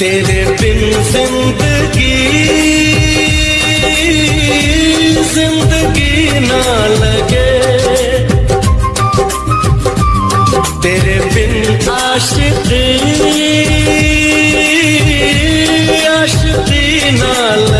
तेरे बिन ज़िंदगी ज़िंदगी ना लगे। तेरे बिन आशिकी आशिकी ना लगे।